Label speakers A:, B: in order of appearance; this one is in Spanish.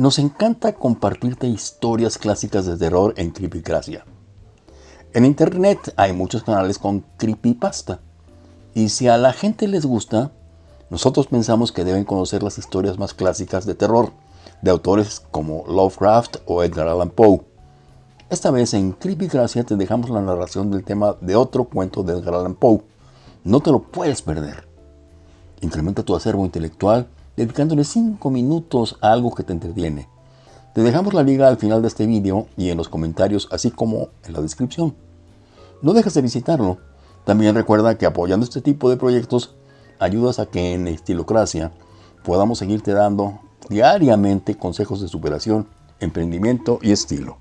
A: Nos encanta compartirte historias clásicas de terror en Creepycracia. En internet hay muchos canales con creepypasta. Y si a la gente les gusta, nosotros pensamos que deben conocer las historias más clásicas de terror, de autores como Lovecraft o Edgar Allan Poe. Esta vez en Creepycracia te dejamos la narración del tema de otro cuento de Edgar Allan Poe. No te lo puedes perder. Incrementa tu acervo intelectual dedicándole 5 minutos a algo que te entretiene. Te dejamos la liga al final de este vídeo y en los comentarios, así como en la descripción. No dejes de visitarlo. También recuerda que apoyando este tipo de proyectos ayudas a que en Estilocracia podamos seguirte dando diariamente consejos de superación, emprendimiento y estilo.